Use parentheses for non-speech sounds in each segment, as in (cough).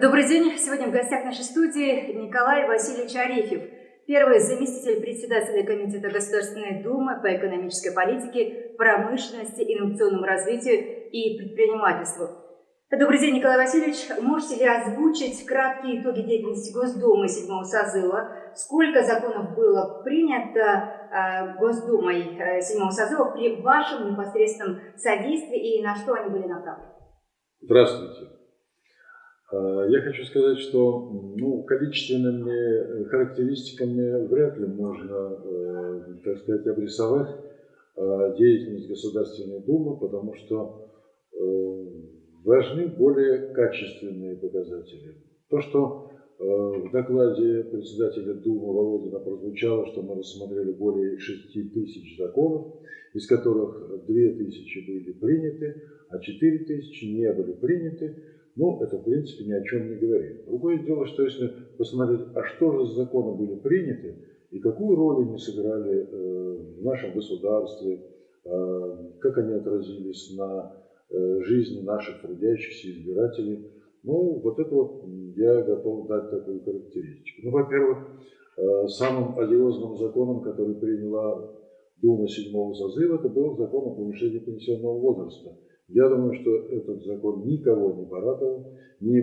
Добрый день. Сегодня в гостях нашей студии Николай Васильевич Арефьев, первый заместитель председателя Комитета Государственной Думы по экономической политике, промышленности, инновационному развитию и предпринимательству. Добрый день, Николай Васильевич. Можете ли озвучить краткие итоги деятельности Госдумы седьмого созыва? Сколько законов было принято э, Госдумой э, седьмого созыва при вашем непосредственном содействии и на что они были направлены? Здравствуйте. А, я хочу сказать, что ну, количественными характеристиками вряд ли можно, э, так сказать, обрисовать деятельность Государственной Думы, потому что э, важны более качественные показатели. То, что э, в докладе председателя Думы Володина прозвучало, что мы рассмотрели более 6 тысяч законов, из которых 2 тысячи были приняты, а 4 тысячи не были приняты, ну, это, в принципе, ни о чем не говорит. Другое дело, что если посмотреть, а что же за законы были приняты, и какую роль они сыграли э, в нашем государстве, э, как они отразились на э, жизни наших трудящихся избирателей, ну, вот это вот я готов дать такую характеристику. Ну, во-первых, самым одиозным законом, который приняла Дума седьмого созыва, это был закон о повышении пенсионного возраста – я думаю, что этот закон никого не порадовал, ни,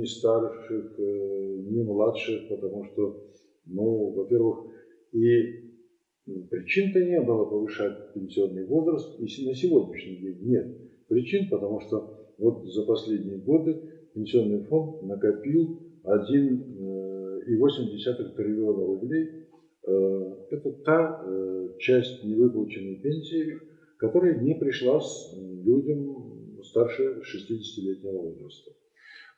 ни старших, э, ни младших, потому что, ну, во-первых, и причин-то не было повышать пенсионный возраст, и на сегодняшний день нет причин, потому что вот за последние годы пенсионный фонд накопил 1,8 э, триллиона рублей. Э, это та часть невыплаченной пенсии, которая не пришлась людям старше 60-летнего возраста.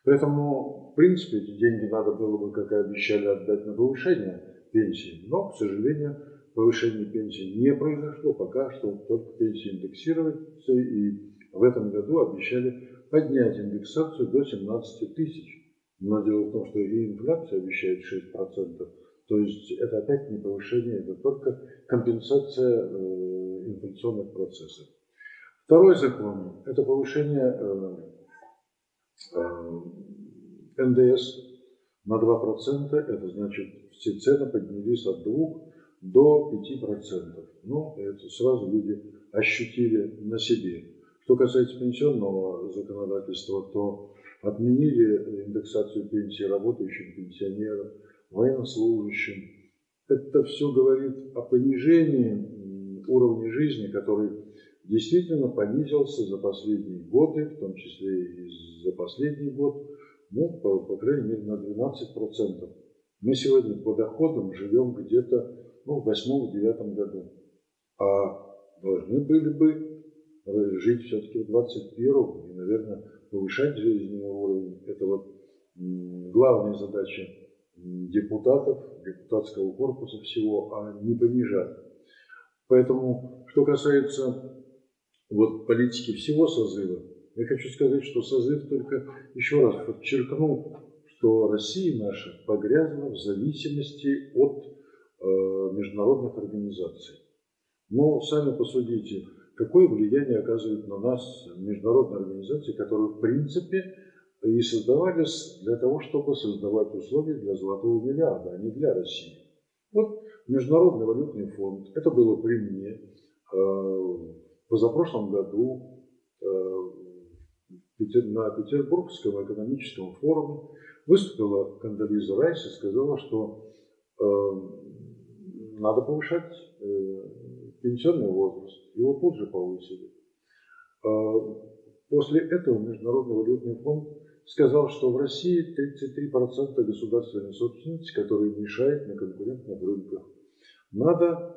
Поэтому, в принципе, эти деньги надо было бы, как и обещали, отдать на повышение пенсии. Но, к сожалению, повышение пенсии не произошло. Пока что только пенсии индексируются. И в этом году обещали поднять индексацию до 17 тысяч. Но дело в том, что и инфляция обещает 6%. То есть это опять не повышение, это только компенсация э, инфляционных процессов. Второй закон – это повышение э, э, НДС на 2%. Это значит, все цены поднялись от 2 до 5%. Ну, это сразу люди ощутили на себе. Что касается пенсионного законодательства, то отменили индексацию пенсии работающим пенсионерам, военнослужащим. Это все говорит о понижении уровня жизни, который действительно понизился за последние годы, в том числе и за последний год, ну, по, по крайней мере, на 12%. Мы сегодня по доходам живем где-то ну, в восьмом-девятом году. А должны были бы жить все-таки в 21 и, наверное, повышать жизненный уровень. Это вот главная задача депутатов, депутатского корпуса всего, а не понижать. Поэтому, что касается вот политики всего созыва, я хочу сказать, что созыв только еще раз подчеркнул, что Россия наша погрязла в зависимости от э, международных организаций. Но сами посудите, какое влияние оказывают на нас международные организации, которые в принципе и создавались для того, чтобы создавать условия для золотого миллиарда, а не для России. Вот Международный валютный фонд, это было при мне, э, в позапрошлом году э, на Петербургском экономическом форуме выступила Кандализа Райс и сказала, что э, надо повышать пенсионный возраст. Его тут же повысили. После этого Международный валютный фонд сказал, что в России 33% государственной собственности, которая мешает на конкурентных рынках. Надо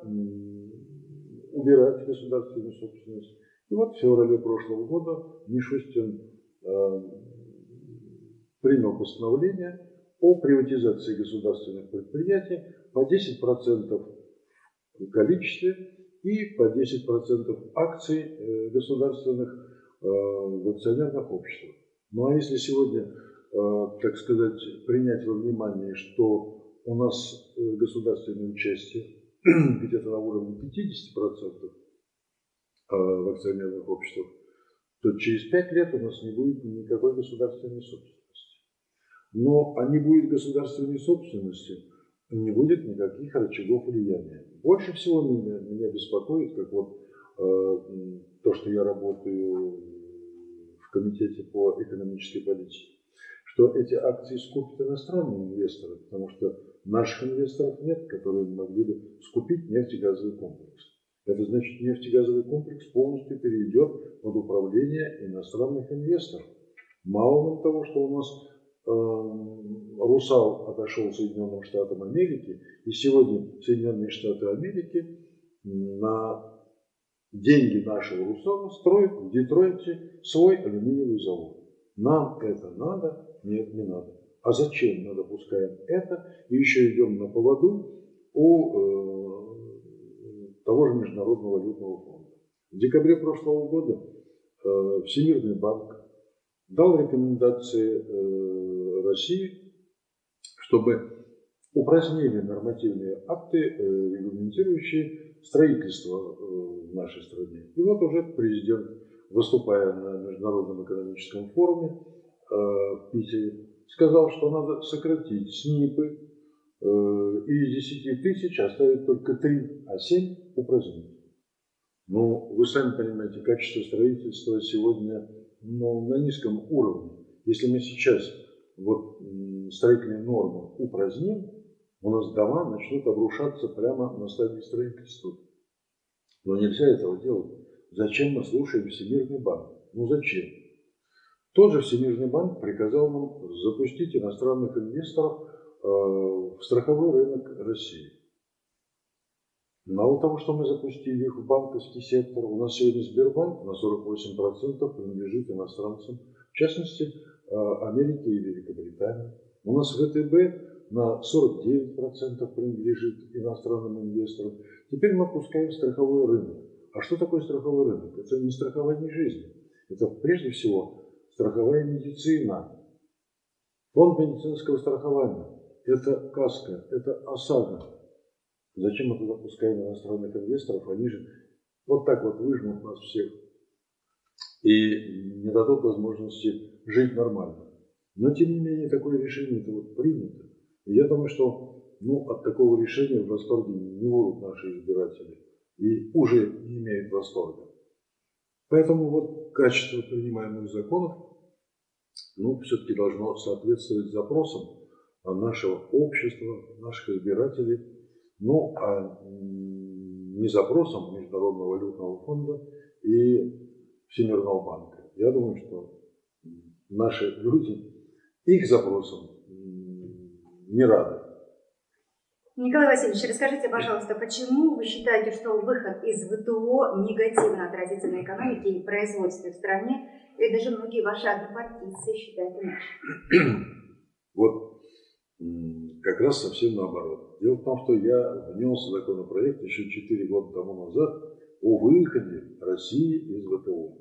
убирать государственную собственность. И вот в феврале прошлого года Мишустин э, принял постановление о приватизации государственных предприятий по 10% в количестве и по 10% акций э, государственных э, в акционерных обществах. Ну а если сегодня, так сказать, принять во внимание, что у нас государственное участие (clears throat) где-то на уровне 50% а, в акционерных обществах, то через 5 лет у нас не будет никакой государственной собственности. но а не будет государственной собственности, не будет никаких рычагов влияния. Больше всего меня, меня беспокоит, как вот э, то, что я работаю в Комитете по экономической политике, что эти акции скупят иностранные инвесторы, потому что наших инвесторов нет, которые могли бы скупить нефтегазовый комплекс. Это значит, нефтегазовый комплекс полностью перейдет под управление иностранных инвесторов. Мало того, что у нас э, Русал отошел Соединенным Штатам Америки, и сегодня Соединенные Штаты Америки на деньги нашего Русала строят в Детройте свой алюминиевый завод. Нам это надо? Нет, не надо. А зачем мы допускаем это и еще идем на поводу у э, того же Международного валютного фонда? В декабре прошлого года э, Всемирный банк дал рекомендации э, России, чтобы упразднили нормативные акты, э, регламентирующие строительство э, в нашей стране. И вот уже президент, выступая на Международном экономическом форуме э, в Питере, сказал, что надо сократить СНИПы э, и из 10 тысяч оставить только 3, а 7 упразднить. Ну, вы сами понимаете, качество строительства сегодня ну, на низком уровне. Если мы сейчас вот строительные нормы упраздним, у нас дома начнут обрушаться прямо на стадии строительства. Но нельзя этого делать. Зачем мы слушаем Всемирный банк? Ну зачем? Тот же Всемирный банк приказал нам запустить иностранных инвесторов э, в страховой рынок России. Мало того, что мы запустили их в банковский сектор, у нас сегодня Сбербанк на 48% принадлежит иностранцам, в частности, э, Америке и Великобритании. У нас ВТБ на 49% принадлежит иностранным инвесторам. Теперь мы опускаем страховой рынок. А что такое страховой рынок? Это не страхование жизни. Это прежде всего страховая медицина, фонд медицинского страхования, это каска, это ОСАГО. Зачем мы туда пускаем иностранных инвесторов? Они же вот так вот выжмут нас всех и не дадут возможности жить нормально. Но, тем не менее, такое решение это вот принято. И я думаю, что ну, от такого решения в восторге не будут наши избиратели. И уже не имеют восторга. Поэтому вот качество принимаемых законов ну, все-таки должно соответствовать запросам нашего общества, наших избирателей, ну, а не запросам Международного валютного фонда и Всемирного банка. Я думаю, что наши люди их запросам не рады. Николай Васильевич, расскажите, пожалуйста, почему вы считаете, что выход из ВТО негативно отразится на экономике и производстве в стране, и даже многие ваши однопартийцы считают иначе? (clears throat) Вот как раз совсем наоборот. Дело в том, что я внес законопроект еще 4 года тому назад о выходе России из ВТО.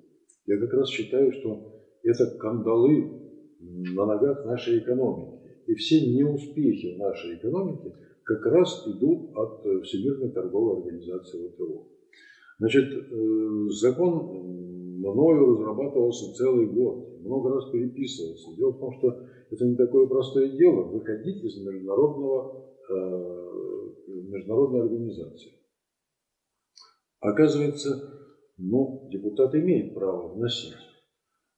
Я как раз считаю, что это кандалы на ногах нашей экономики. И все неуспехи в нашей экономике – как раз идут от э, Всемирной торговой организации ВТО. Значит, э, закон мною разрабатывался целый год, много раз переписывался. Дело в том, что это не такое простое дело выходить из международного, э, международной организации. Оказывается, ну, депутат имеет право вносить,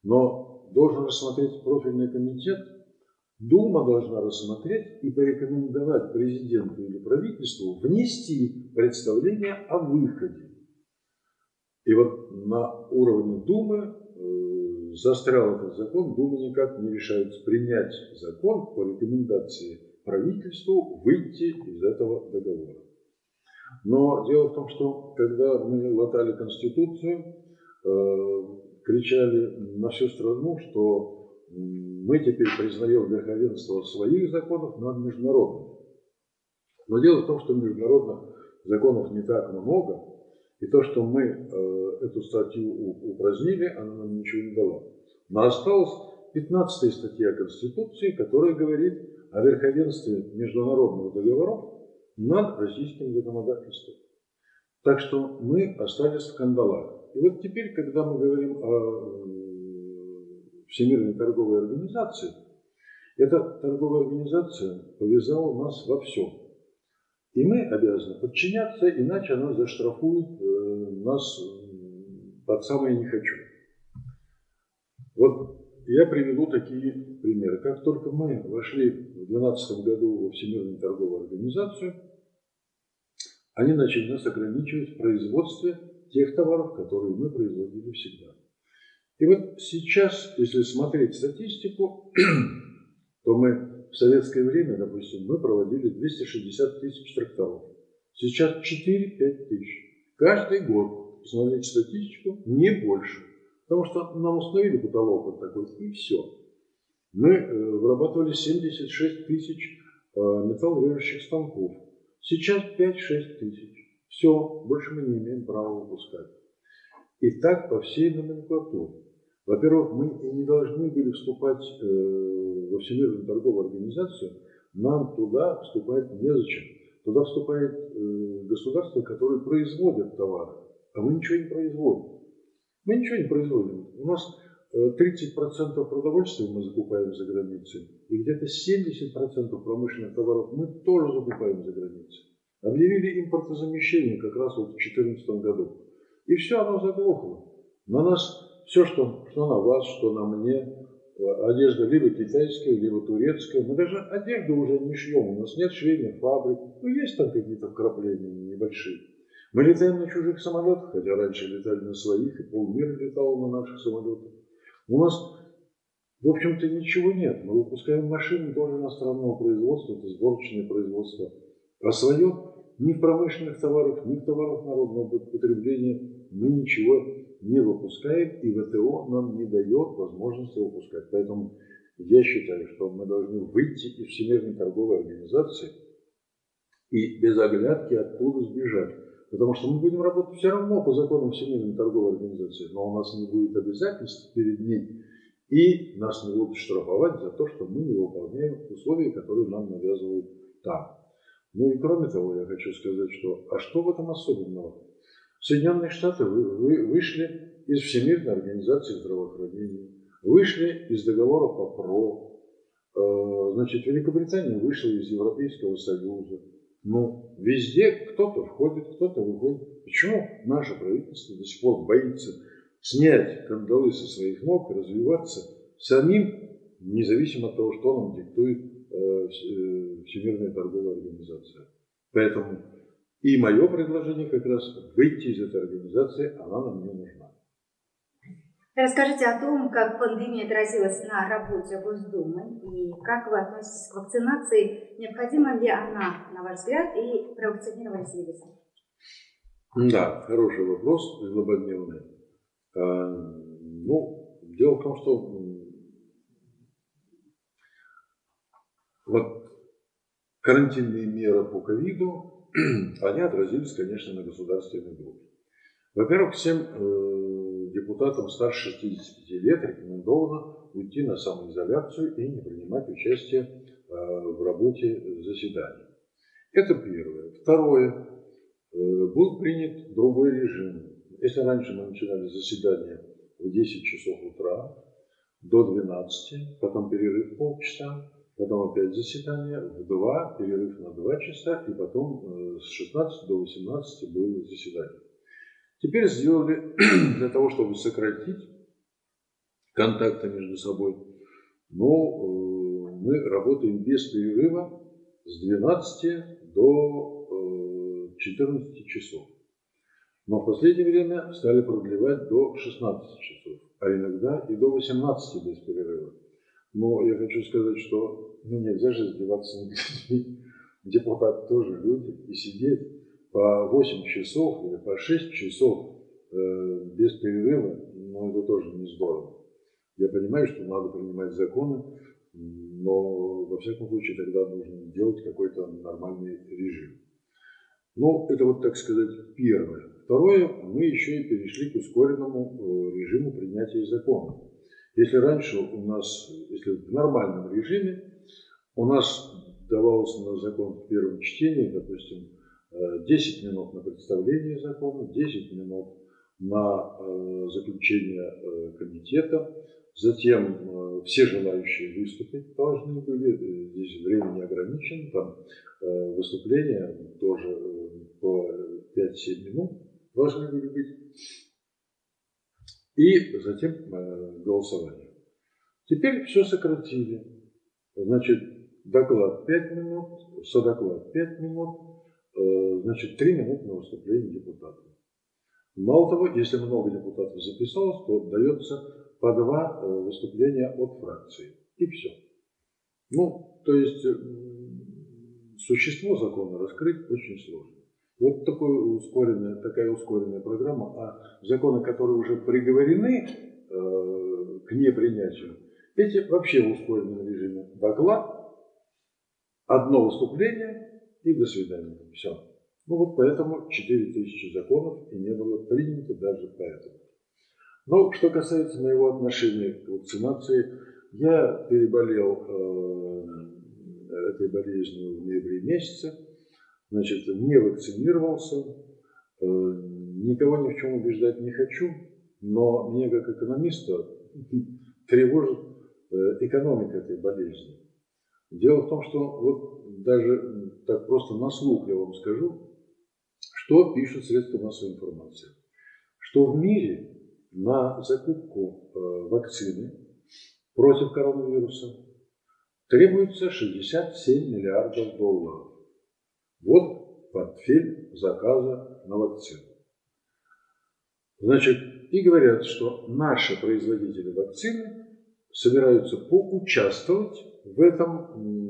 но должен рассмотреть профильный комитет Дума должна рассмотреть и порекомендовать президенту или правительству внести представление о выходе. И вот на уровне Думы э, застрял этот закон, Дума никак не решается принять закон по рекомендации правительству выйти из этого договора. Но дело в том, что когда мы латали Конституцию, э, кричали на всю страну, что мы теперь признаем верховенство своих законов над международными. Но дело в том, что международных законов не так много, и то, что мы э, эту статью упразднили, она нам ничего не дала. Но осталась 15 статья Конституции, которая говорит о верховенстве международных договоров над российским законодательством. Так что мы остались в кандалах. И вот теперь, когда мы говорим о Всемирной торговой организации, Эта торговая организация повязала нас во всем. И мы обязаны подчиняться, иначе она заштрафует э, нас под самое не хочу. Вот я приведу такие примеры. Как только мы вошли в 2012 году во Всемирную торговую организацию, они начали нас ограничивать в производстве тех товаров, которые мы производили всегда. И вот сейчас, если смотреть статистику, (clears throat) то мы в советское время, допустим, мы проводили 260 тысяч тракторов. Сейчас 4-5 тысяч. Каждый год, посмотреть статистику, не больше. Потому что нам установили потолок вот такой, и все. Мы э, вырабатывали 76 тысяч э, металлорежущих станков. Сейчас 5-6 тысяч. Все, больше мы не имеем права выпускать. И так по всей номенклатуре. Во-первых, мы и не должны были вступать э, во Всемирную торговую организацию, нам туда вступать незачем. Туда вступает э, государство, которое производит товары, а мы ничего не производим. Мы ничего не производим. У нас 30% э, продовольствия мы закупаем за границей, и где-то 70% промышленных товаров мы тоже закупаем за границей. Объявили импортозамещение как раз вот в 2014 году. И все, оно заглохло. На нас все, что, что на вас, что на мне, одежда либо китайская, либо турецкая. Мы даже одежду уже не шьем, у нас нет швейных фабрик. Ну, есть там какие-то вкрапления небольшие. Мы летаем на чужих самолетах, хотя раньше летали на своих, и полмира летало на наших самолетах. У нас, в общем-то, ничего нет. Мы выпускаем машины тоже иностранного производства, это сборочное производство. А свое ни в промышленных товарах, ни в товарах народного потребления мы ничего не выпускаем, и ВТО нам не дает возможности выпускать. Поэтому я считаю, что мы должны выйти из Всемирной торговой организации и без оглядки оттуда сбежать. Потому что мы будем работать все равно по законам Всемирной торговой организации, но у нас не будет обязательств перед ней, и нас не будут штрафовать за то, что мы не выполняем условия, которые нам навязывают там. Ну и кроме того, я хочу сказать, что а что в этом особенного? Соединенные Штаты вышли из Всемирной организации здравоохранения, вышли из договора по ПРО, э, значит, Великобритания вышла из Европейского Союза. Ну, везде кто-то входит, кто-то выходит. Почему наше правительство до сих пор боится снять кандалы со своих ног и развиваться самим, независимо от того, что нам диктует э, э, Всемирная торговая организация. Поэтому и мое предложение как раз выйти из этой организации, она нам не нужна. Расскажите о том, как пандемия отразилась на работе Госдумы и как вы относитесь к вакцинации. Необходима ли она, на ваш взгляд, и провакцинировались ли вы Да, хороший вопрос, злободневный. А, ну, дело в том, что вот карантинные меры по ковиду (clears throat) они отразились, конечно, на государственной группе. Во-первых, всем э, депутатам старше 65 лет рекомендовано уйти на самоизоляцию и не принимать участие э, в работе заседаний. Это первое. Второе. Э, был принят другой режим. Если раньше мы начинали заседание в 10 часов утра до 12, потом перерыв полчаса, потом опять заседание в 2, перерыв на 2 часа, и потом э, с 16 до 18 было заседание. Теперь сделали (clears throat) для того, чтобы сократить контакты между собой, но э, мы работаем без перерыва с 12 до 14 э, часов. Но в последнее время стали продлевать до 16 часов, а иногда и до 18 без перерыва. Но я хочу сказать, что ну, нельзя же издеваться над людьми. (laughs) Депутаты тоже люди. И сидеть по 8 часов или по 6 часов э, без перерыва, ну, это тоже не здорово. Я понимаю, что надо принимать законы, но во всяком случае тогда нужно делать какой-то нормальный режим. Ну, это вот, так сказать, первое. Второе, мы еще и перешли к ускоренному э, режиму принятия закона. Если раньше у нас, если в нормальном режиме, у нас давалось на закон в первом чтении, допустим, 10 э, минут на представление закона, 10 минут на э, заключение э, комитета, Затем все желающие выступить должны были, здесь время не ограничено, там выступления тоже по 5-7 минут должны были быть. И затем голосование. Теперь все сократили. Значит, доклад 5 минут, содоклад 5 минут, э, значит, 3 минуты на выступление депутата. Мало того, если много депутатов записалось, то дается по два э, выступления от фракции. И все. Ну, то есть существо закона раскрыть очень сложно. Вот такой ускоренная, такая ускоренная программа, а законы, которые уже приговорены э, к непринятию, эти вообще в ускоренном режиме. Доклад, одно выступление и до свидания. Все. Ну вот поэтому 4000 законов и не было принято даже поэтому. Но что касается моего отношения к вакцинации, я переболел э, этой болезнью в ноябре месяце значит, не вакцинировался, э, никого ни в чем убеждать не хочу, но мне как экономиста (laughs) тревожит э, экономика этой болезни. Дело в том, что вот даже так просто на слух я вам скажу, что пишут средства массовой информации. Что в мире на закупку э, вакцины против коронавируса требуется 67 миллиардов долларов. Вот портфель заказа на вакцину. Значит, и говорят, что наши производители вакцины собираются поучаствовать в этом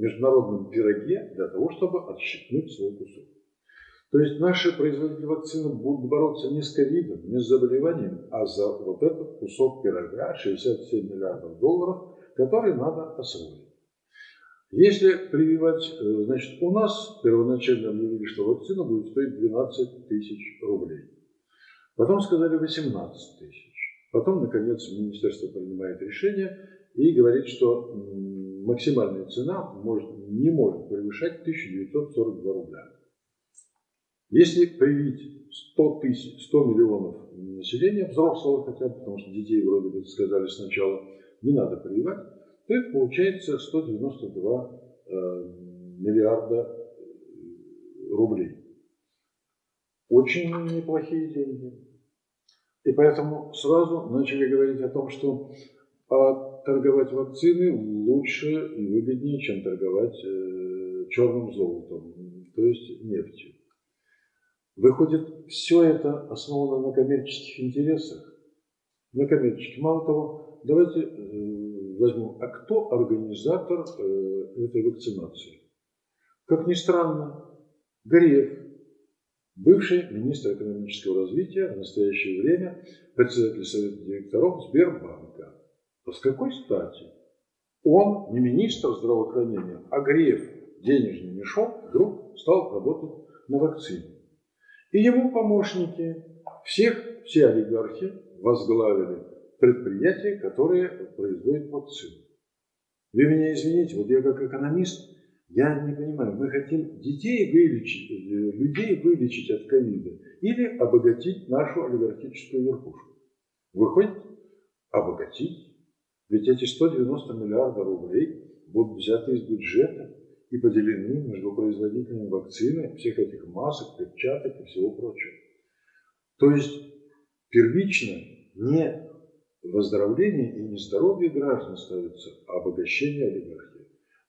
международном пироге для того, чтобы отщипнуть свой кусок. То есть наши производители вакцины будут бороться не с ковидом, не с заболеванием, а за вот этот кусок пирога, 67 миллиардов долларов, который надо освоить. Если прививать, э, значит, у нас первоначально объявили, что вакцина будет стоить 12 тысяч рублей. Потом сказали 18 тысяч. Потом, наконец, министерство принимает решение и говорит, что максимальная цена может, не может превышать 1942 рубля. Если привить 100, тысяч, 100 миллионов населения, взрослого хотя бы, потому что детей вроде бы сказали сначала, не надо прививать, то это получается 192 э, миллиарда э, рублей. Очень неплохие деньги. И поэтому сразу начали говорить о том, что а торговать вакцины лучше и выгоднее, чем торговать э, черным золотом, то есть нефтью. Выходит, все это основано на коммерческих интересах. На коммерческих. Мало того, давайте возьму, а кто организатор э, этой вакцинации? Как ни странно, Гореев, бывший министр экономического развития, в настоящее время председатель совета директоров Сбербанка. А с какой стати? Он не министр здравоохранения, а Греев, денежный мешок, вдруг стал работать на вакцине. И ему помощники, всех, все олигархи возглавили предприятия, которые производят вакцину. Вы меня извините, вот я как экономист, я не понимаю, мы хотим детей вылечить, э, людей вылечить от ковида или обогатить нашу олигархическую верхушку. Выходит, обогатить. Ведь эти 190 миллиардов рублей будут взяты из бюджета и поделены между производителями вакцины, всех этих масок, перчаток и всего прочего. То есть первично не выздоровление и не здоровье граждан ставится, а обогащение олигархии.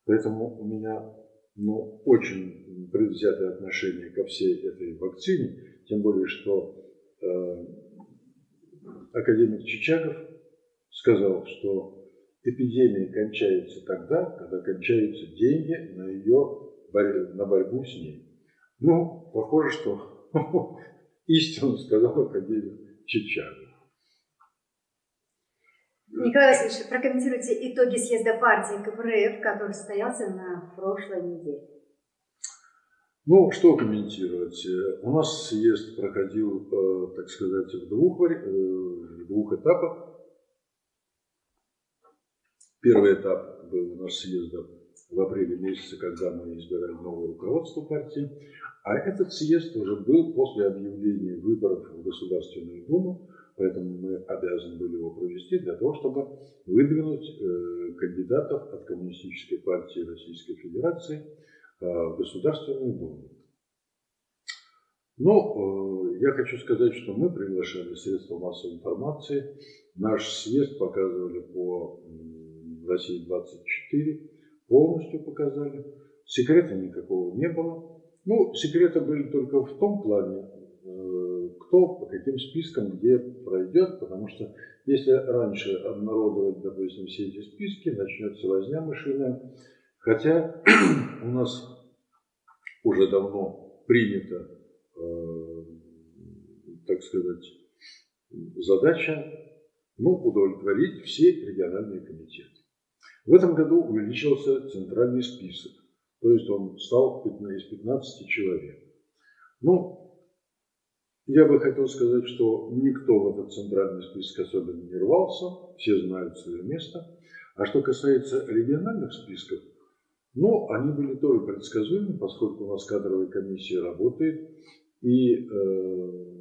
Поэтому у меня ну, очень предвзятое отношение ко всей этой вакцине, тем более, что э, академик Чичагов сказал, что эпидемия кончается тогда, когда кончаются деньги на ее на борьбу с ней. Ну, похоже, что (laughs) истину сказал академик Чичагов. Николай Васильевич, прокомментируйте итоги съезда партии КПРФ, который состоялся на прошлой неделе. Ну, что комментировать? У нас съезд проходил, э, так сказать, в двух, э, в двух этапах. Первый этап был у нас съезда в апреле месяце, когда мы избирали новое руководство партии. А этот съезд уже был после объявления выборов в Государственную Думу поэтому мы обязаны были его провести для того, чтобы выдвинуть э, кандидатов от Коммунистической партии Российской Федерации э, в Государственную Думу. Но э, я хочу сказать, что мы приглашали средства массовой информации. Наш съезд показывали по России 24, полностью показали. Секрета никакого не было. Ну, секреты были только в том плане, э, кто по каким спискам где пройдет, потому что если раньше обнародовать, допустим, все эти списки, начнется возня мышиная. Хотя (clears throat) у нас уже давно принято Э, так сказать, задача ну, удовлетворить все региональные комитеты. В этом году увеличился центральный список, то есть он стал из 15 человек. Ну, я бы хотел сказать, что никто в этот центральный список особенно не рвался, все знают свое место. А что касается региональных списков, ну, они были тоже предсказуемы, поскольку у нас кадровая комиссия работает, и э,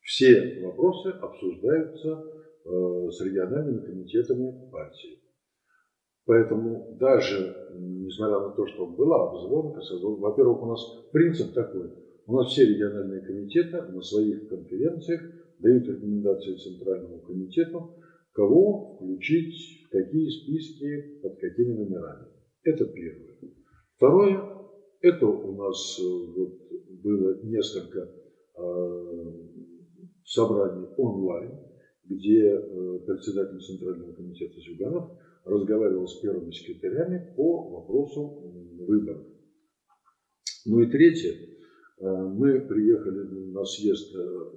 все вопросы обсуждаются э, с региональными комитетами партии. Поэтому даже, несмотря на то, что была обзвонка, во-первых, у нас принцип такой. У нас все региональные комитеты на своих конференциях дают рекомендации Центральному комитету, кого включить в какие списки, под какими номерами. Это первое. Второе, это у нас э, вот, было несколько э, собраний онлайн, где э, председатель Центрального комитета Зюганов разговаривал с первыми секретарями по вопросу выборов. Ну и третье, мы приехали на съезд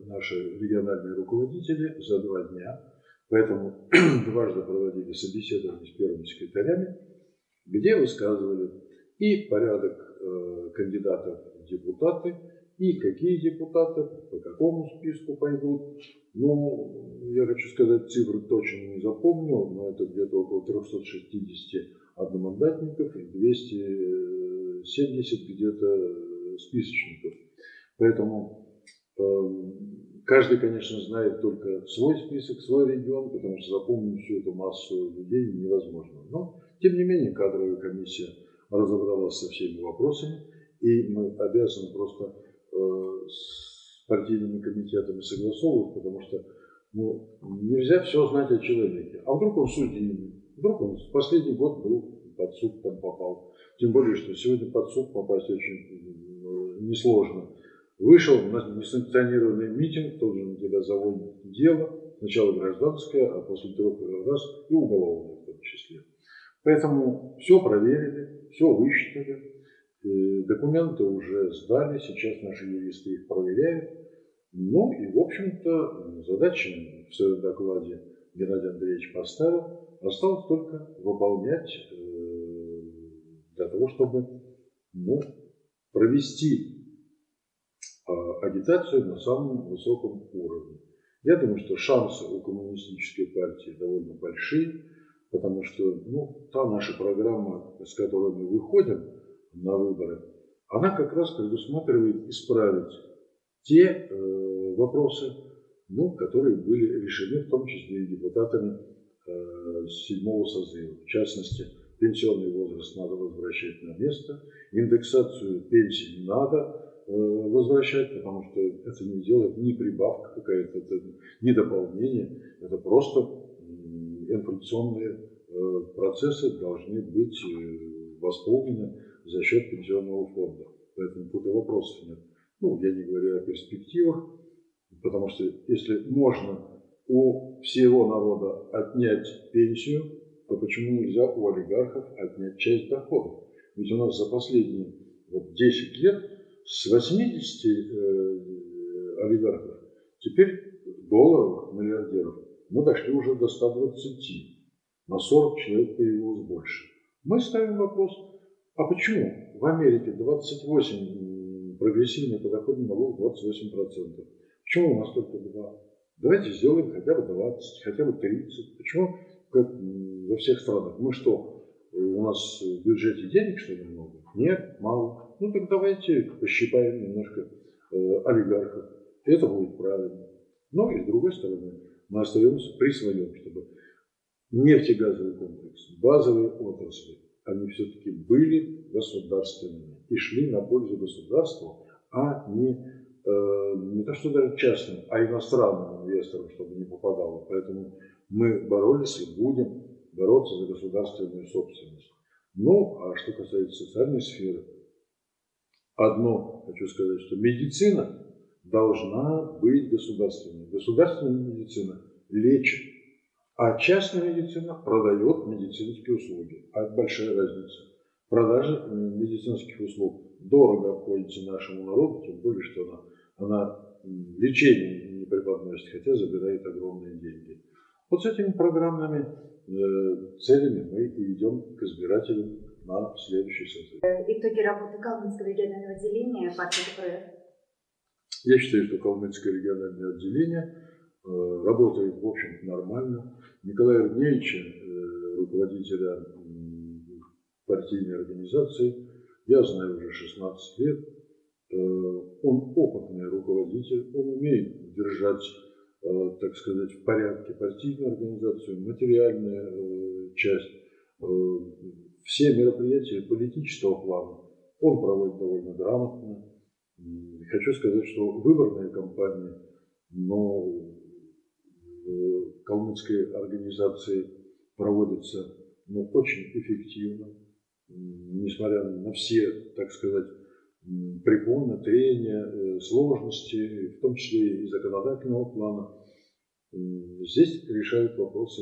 наши региональные руководители за два дня, поэтому (clears throat) дважды проводили собеседование с первыми секретарями, где высказывали и порядок кандидатов депутаты и какие депутаты, по какому списку пойдут. Ну, я хочу сказать, цифры точно не запомнил, но это где-то около 360 одномандатников и 270 где-то списочников. Поэтому э, каждый, конечно, знает только свой список, свой регион, потому что запомнить всю эту массу людей невозможно. Но, тем не менее, кадровая комиссия разобралась со всеми вопросами. И мы обязаны просто э, с партийными комитетами согласовывать, потому что ну, нельзя все знать о человеке. А вдруг он судимый, вдруг он в последний год был под суд там попал. Тем более, что сегодня под суд попасть очень э, несложно. Вышел на несанкционированный митинг, тоже на тебя заводит дело, сначала гражданское, а после трех раз и уголовное в том числе. Поэтому все проверили, все высчитали, Э, документы уже сдали, сейчас наши юристы их проверяют. Ну и, в общем-то, задача в своем докладе Геннадий Андреевич поставил. Осталось только выполнять э, для того, чтобы ну, провести а, агитацию на самом высоком уровне. Я думаю, что шансы у коммунистической партии довольно большие, потому что ну, та наша программа, с которой мы выходим, на выборы, она как раз предусматривает исправить те э, вопросы, ну, которые были решены в том числе и депутатами э, седьмого созыва. В частности, пенсионный возраст надо возвращать на место, индексацию пенсий не надо э, возвращать, потому что это не делает ни прибавка какая-то, это не дополнение, это просто инфляционные э, процессы должны быть э, восполнены за счет пенсионного фонда. Поэтому тут и вопросов нет. Ну, я не говорю о перспективах, потому что если можно у всего народа отнять пенсию, то почему нельзя у олигархов отнять часть доходов? Ведь у нас за последние вот, 10 лет с 80 э, олигархов теперь долларовых миллиардеров мы дошли уже до 120. На 40 человек появилось больше. Мы ставим вопрос, а почему? В Америке 28 прогрессивный подоходный налог 28%. Почему у нас только 2? Давайте сделаем хотя бы 20, хотя бы 30. Почему как во всех странах? Мы что, у нас в бюджете денег что ли много? Нет, мало. Ну так давайте пощипаем немножко э, олигархов. Это будет правильно. Но и с другой стороны, мы остаемся при своем, чтобы нефтегазовый комплекс, базовые отрасли, они все-таки были государственными и шли на пользу государству, а не, э, не то что даже частным, а иностранным инвесторам, чтобы не попадало. Поэтому мы боролись и будем бороться за государственную собственность. Ну, а что касается социальной сферы, одно хочу сказать, что медицина должна быть государственной. Государственная медицина лечит, а частная медицина продает медицинские услуги. А это большая разница. Продажа медицинских услуг дорого обходится нашему народу, тем более, что она, она лечение не преподносит, хотя забирает огромные деньги. Вот с этими программными э, целями мы и идем к избирателям на следующий созыв. Итоги работы Калмыцкого регионального отделения партии КПРФ. Я считаю, что Калмыцкое региональное отделение э, работает, в общем нормально. Николая Ергневича, э, руководителя партийной организации, я знаю уже 16 лет. Э, он опытный руководитель, он умеет держать, так сказать, в порядке партийную организацию, материальную часть, все мероприятия политического плана он проводит довольно грамотно. Хочу сказать, что выборная кампания, но в калмыцкой организации проводится ну, очень эффективно, несмотря на все, так сказать, препоны, трения, э, сложности, в том числе и законодательного плана. Здесь решают вопросы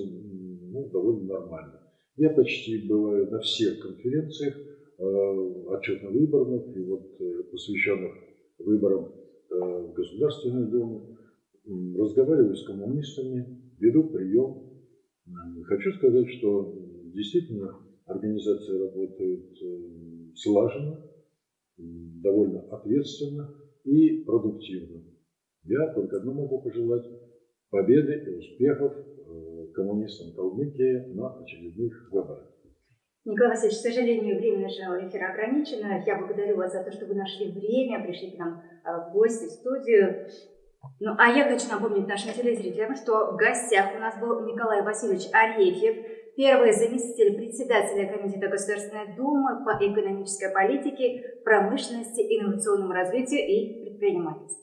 ну, довольно нормально. Я почти бываю на всех конференциях, э, отчетно-выборных и вот э, посвященных выборам в Государственную Думу, разговариваю с коммунистами, веду прием. Хочу сказать, что действительно организация работает слаженно, довольно ответственно и продуктивно. Я только одно могу пожелать победы и успехов э, коммунистам Калмыкии на очередных выборах. Николай Васильевич, к сожалению, время нашего эфира ограничено. Я благодарю вас за то, что вы нашли время, пришли к нам а, в гости, в студию. Ну, а я хочу напомнить нашим телезрителям, что в гостях у нас был Николай Васильевич Арефьев, первый заместитель председателя Комитета Государственной Думы по экономической политике, промышленности, инновационному развитию и предпринимательству.